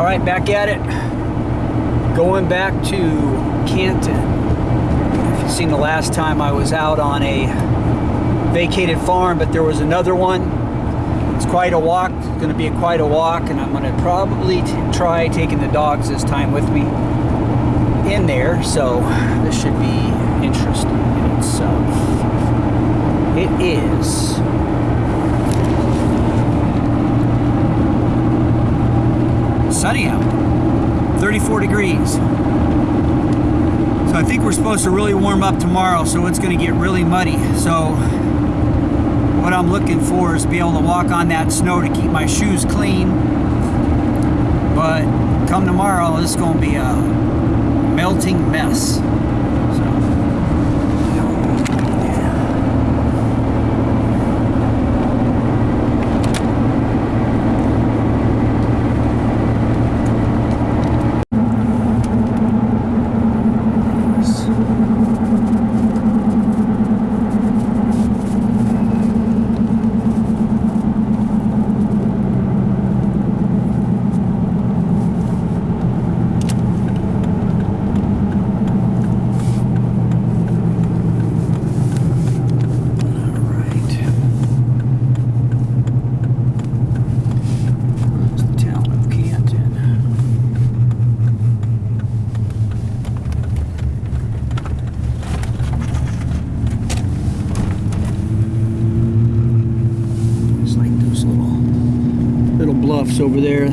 All right, back at it. Going back to Canton. If you've seen the last time I was out on a vacated farm, but there was another one. It's quite a walk. It's going to be quite a walk, and I'm going to probably try taking the dogs this time with me in there. So this should be interesting in itself. It is sunny out, 34 degrees. So I think we're supposed to really warm up tomorrow, so it's going to get really muddy. So what I'm looking for is be able to walk on that snow to keep my shoes clean. But come tomorrow, going to be a melting mess. Over there.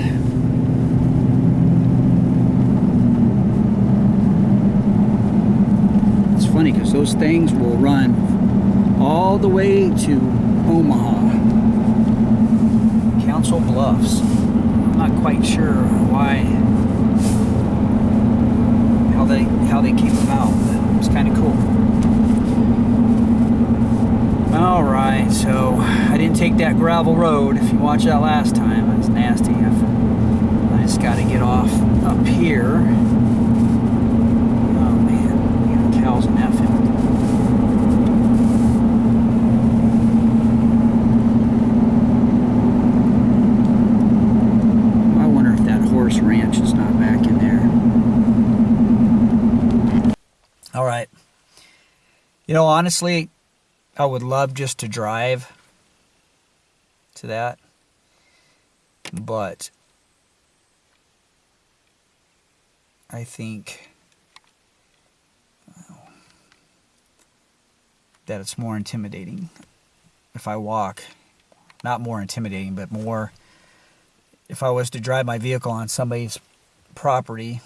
It's funny because those things will run all the way to Omaha. Council Bluffs. I'm not quite sure why, how they, how they came about, but it's kind of cool. So I didn't take that gravel road. If you watched that last time, it was nasty. I just got to get off up here. Oh man, we cows in that field. I wonder if that horse ranch is not back in there. Alright. You know, honestly, I would love just to drive to that. But I think that it's more intimidating if I walk. Not more intimidating, but more if I was to drive my vehicle on somebody's property,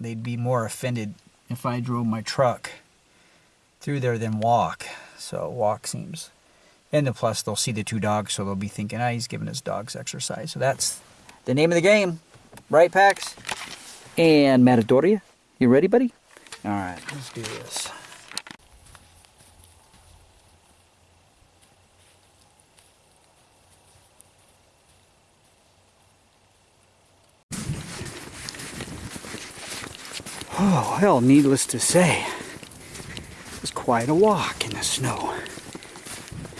they'd be more offended if I drove my truck through there than walk. So walk seems. And plus they'll see the two dogs, so they'll be thinking, ah, he's giving his dogs exercise. So that's the name of the game. Right, Pax? And Matadoria, you ready, buddy? All right, let's do this. Oh, well, needless to say, quite a walk in the snow.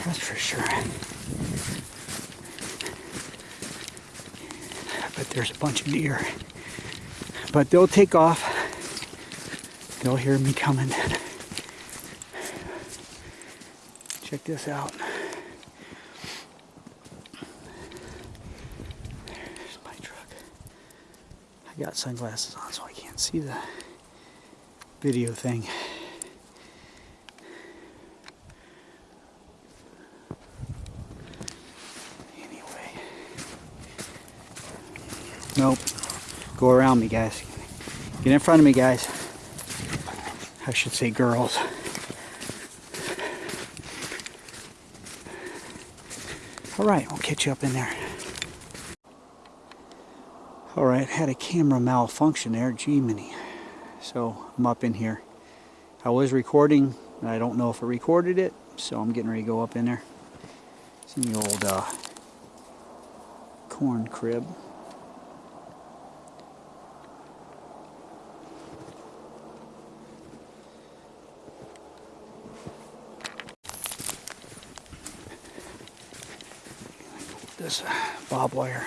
That's for sure. But there's a bunch of deer. But they'll take off. They'll hear me coming. Check this out. There's my truck. I got sunglasses on so I can't see the video thing. Around me, guys. Get in front of me, guys. I should say girls. Alright, I'll catch you up in there. Alright, had a camera malfunction there, G-Mini. So I'm up in here. I was recording, I don't know if it recorded it, so I'm getting ready to go up in there. It's in the old uh, corn crib. this uh, bob wire.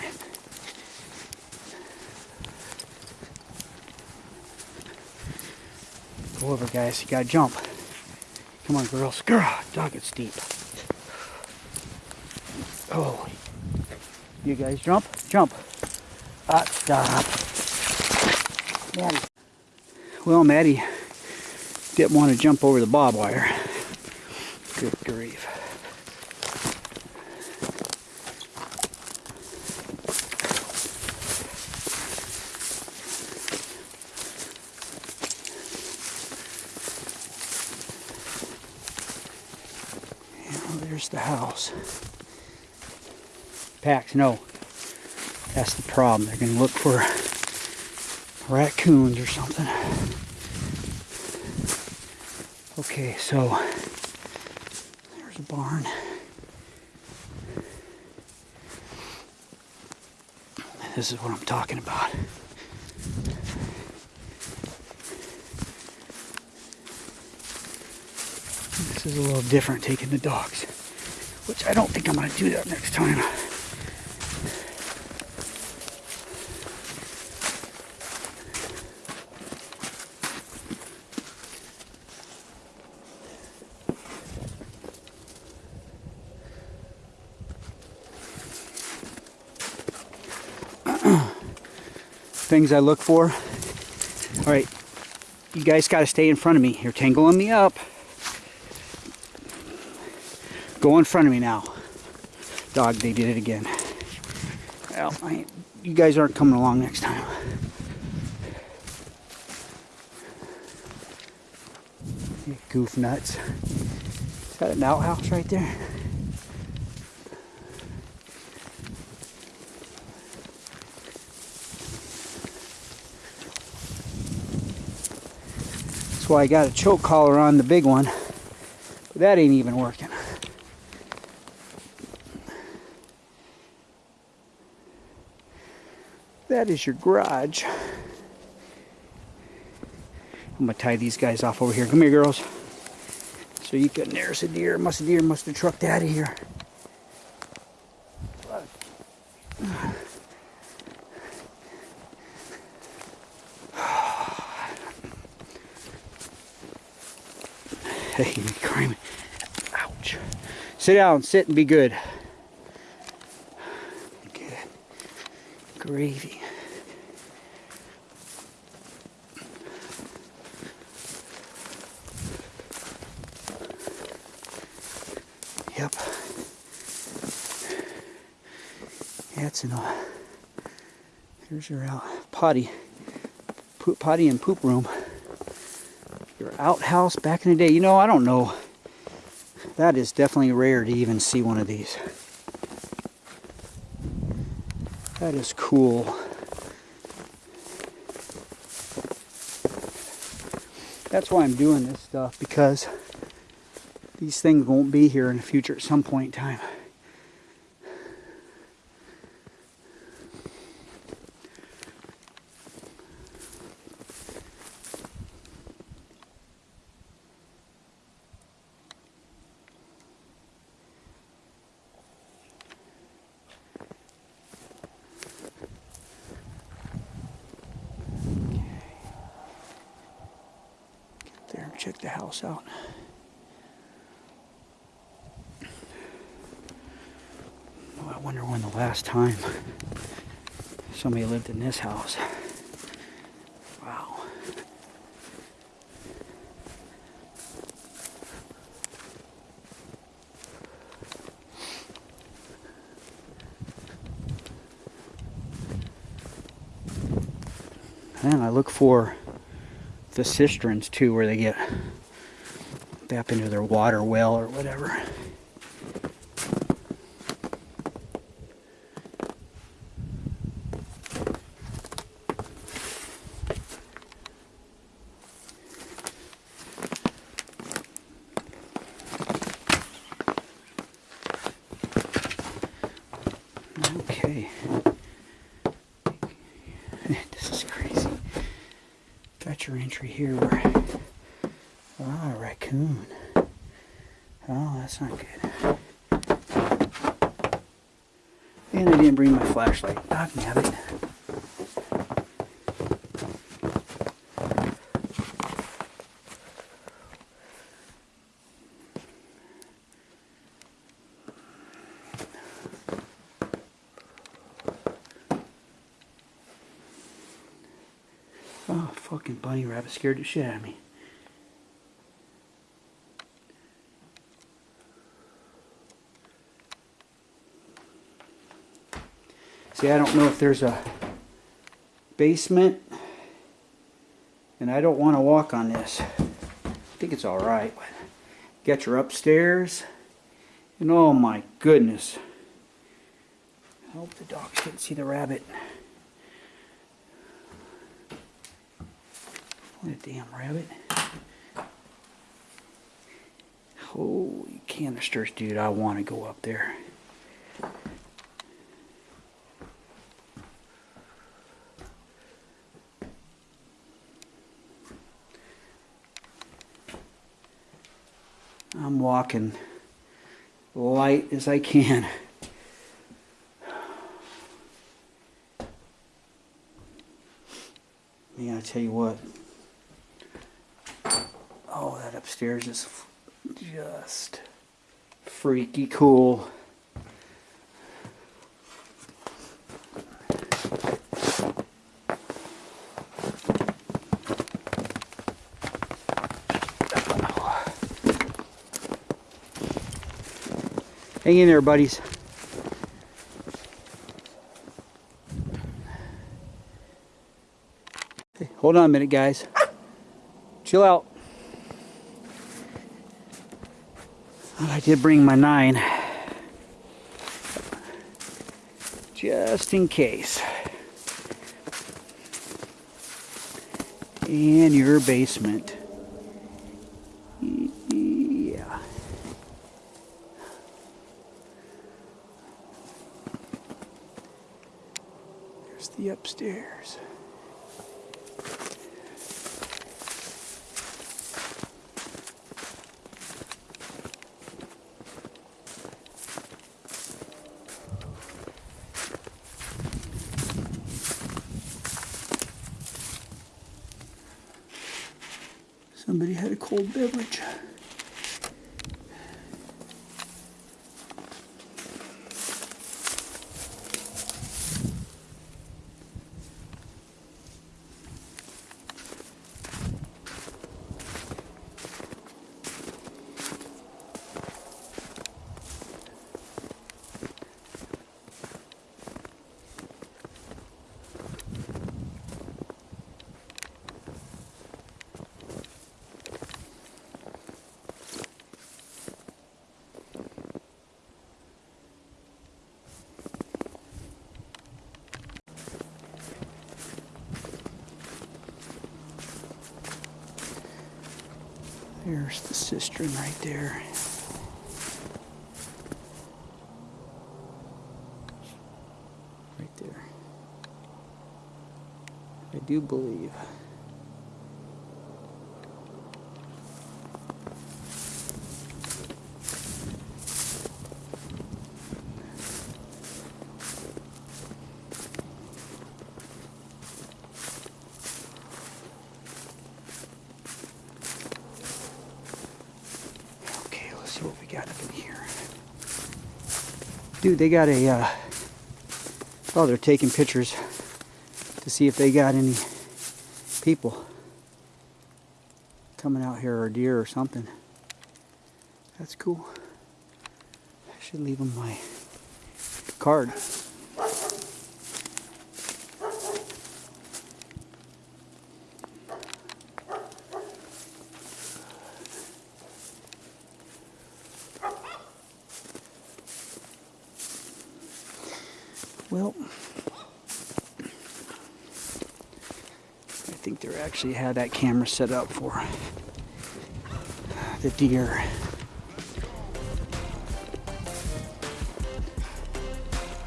Go over, guys. You gotta jump. Come on, girls. Girl, dog, it's deep. Oh, you guys jump, jump. Ah, stop. Maddie. Well, Maddie didn't want to jump over the bob wire. Good grief. There's the house. Pax, no. That's the problem. They're going to look for raccoons or something. Okay, so there's a barn. This is what I'm talking about. This is a little different taking the dogs, which I don't think I'm going to do that next time. things I look for. All right, you guys got to stay in front of me. You're tangling me up. Go in front of me now. Dog, they did it again. Well, you guys aren't coming along next time. You goof nuts. Is that an outhouse right there? That's why I got a choke collar on the big one. But that ain't even working. That is your garage. I'm gonna tie these guys off over here. Come here, girls. So you can, there's a deer. Must a deer must have trucked out of here. Hey, crime. Ouch. Sit down, sit and be good. Good. Gravy. That's enough. Here's your out potty. Poop potty and poop room your outhouse back in the day. You know, I don't know. That is definitely rare to even see one of these. That is cool. That's why I'm doing this stuff because these things won't be here in the future at some point in time. there and check the house out. I wonder when the last time somebody lived in this house. Wow. And I look for the cisterns too, where they get tap into their water well or whatever. Okay. this is crazy. Entry here where ah raccoon. Oh, that's not good. And I didn't bring my flashlight. I can have nabbit. Oh, fucking bunny rabbit scared the shit out of me. See, I don't know if there's a basement, and I don't want to walk on this. I think it's all right. Get your upstairs, and oh my goodness. I hope the dogs didn't see the rabbit. What a damn rabbit. Holy canisters, dude. I want to go up there. I'm walking light as I can. Man, I tell you what. Upstairs is just freaky cool. Hang in there, buddies. Hey, hold on a minute, guys. Chill out. Did bring my nine. Just in case. And your basement. Yeah. There's the upstairs. Somebody had a cold beverage. There's the cistern right there. Right there. I do believe. Okay, let's see what we got up in here. Dude, they got a, uh, oh, they're taking pictures to see if they got any people coming out here or deer or something. That's cool. I should leave them my card. Well, I think they actually had that camera set up for the deer.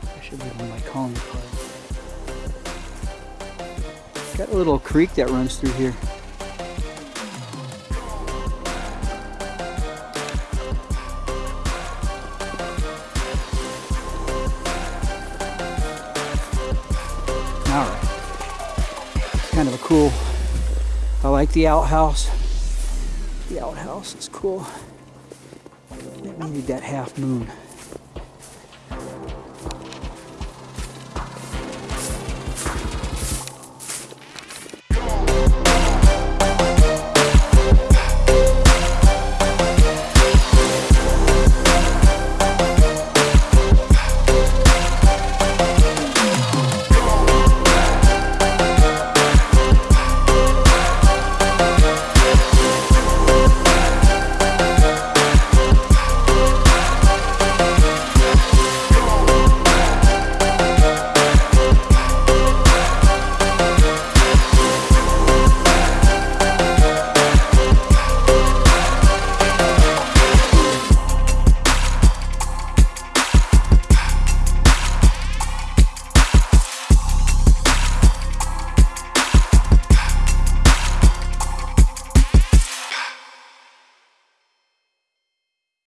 I should leave on my calling card. Got a little creek that runs through here. Like the outhouse. The outhouse is cool. It needed that half moon.